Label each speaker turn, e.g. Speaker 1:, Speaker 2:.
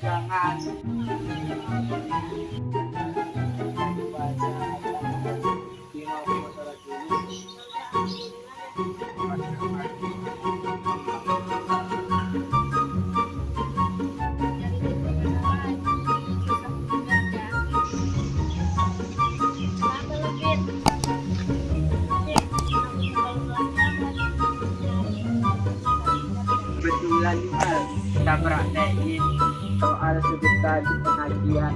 Speaker 1: jangan kebetulan juga kita praktekin soal sudut tadi pengajian